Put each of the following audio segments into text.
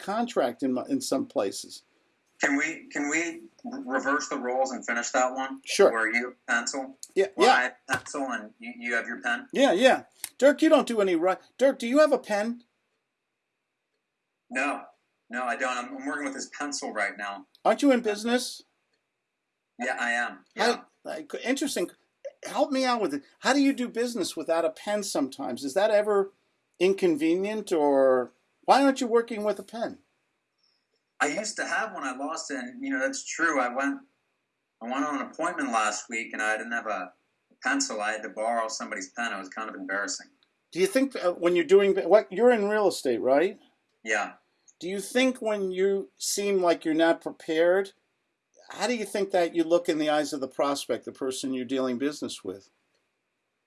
contract in in some places. Can we can we reverse the roles and finish that one? Sure. Where you pencil, Yeah, where yeah, I have pencil, and you, you have your pen. yeah, yeah. Dirk, you don't do any right. Dirk, do you have a pen? No, no, I don't. I'm, I'm working with this pencil right now. Aren't you in business? Yeah, I am. Yeah. How, interesting. Help me out with it. How do you do business without a pen sometimes? Is that ever inconvenient or why aren't you working with a pen? I used to have one. I lost it, and you know that's true. I went, I went on an appointment last week, and I didn't have a pencil. I had to borrow somebody's pen. It was kind of embarrassing. Do you think uh, when you're doing what you're in real estate, right? Yeah. Do you think when you seem like you're not prepared, how do you think that you look in the eyes of the prospect, the person you're dealing business with?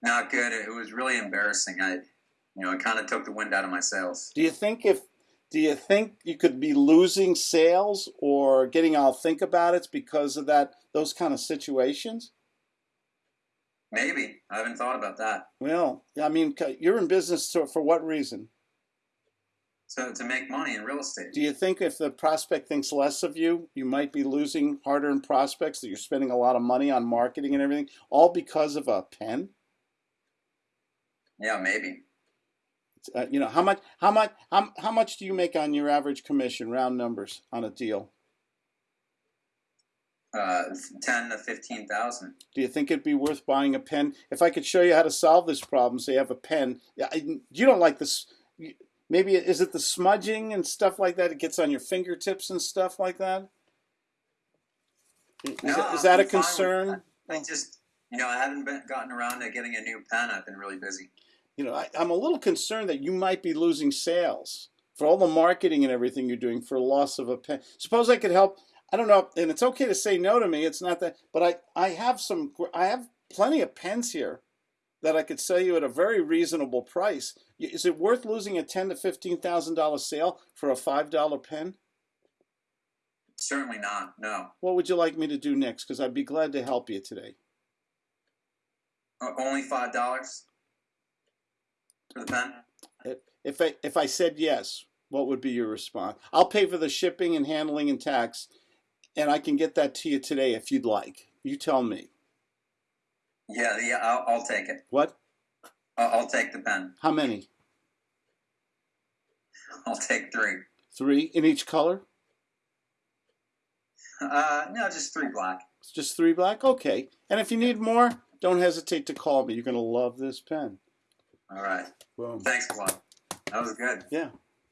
Not good. It was really embarrassing. I, you know, it kind of took the wind out of my sails. Do you think if do you think you could be losing sales or getting I'll think about it because of that those kind of situations? Maybe I haven't thought about that. Well, I mean, you're in business to, for what reason? So to make money in real estate. Do you think if the prospect thinks less of you, you might be losing hard-earned prospects that you're spending a lot of money on marketing and everything, all because of a pen? Yeah, maybe. Uh, you know how much how much how, how much do you make on your average commission round numbers on a deal Uh, ten to fifteen thousand. do you think it'd be worth buying a pen if i could show you how to solve this problem so you have a pen yeah, you don't like this maybe is it the smudging and stuff like that it gets on your fingertips and stuff like that is, No, that, is that a concern I just, you know, I haven't been gotten around to getting a new pen. I've been really busy. You know I, i'm a little concerned that you might be losing sales for all the marketing and everything you're doing for loss of a pen. Suppose i could help i don't know and it's okay to say no to me it's not that but i i have some i have plenty of pens here that i could sell you at a very reasonable price. Is it worth losing a ten to fifteen thousand dollar sale for a five dollar pen? Certainly not. No. what would you like me to do next? Because i'd be glad to help you today. O- Only five dollars pen. if i if i said yes what would be your response i'll pay for the shipping and handling and tax and i can get that to you today if you'd like you tell me Yeah, yeah. I'll, I'll take it. what I'll, I'll take the pen. how many I'll take three. three in each color Uh, no, just three black. It's just three black okay and if you need more don't hesitate to call me you're going to love this pen All right. boom Thanks a lot. That was good. yeah